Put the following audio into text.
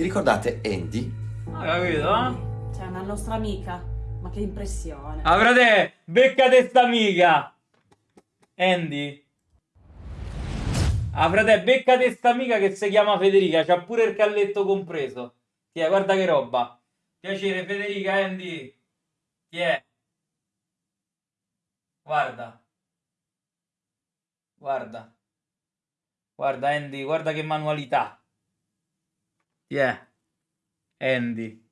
Vi ricordate Andy? Hai capito, eh? C'è una nostra amica. Ma che impressione. Ah, frate, beccate sta amica. Andy. Ah, frate, beccate sta amica che si chiama Federica, c'ha pure il calletto compreso. Ti è, guarda che roba. Piacere, Federica, Andy. Ti è. Guarda. Guarda. Guarda, Andy, guarda che manualità. Ti è. Andy.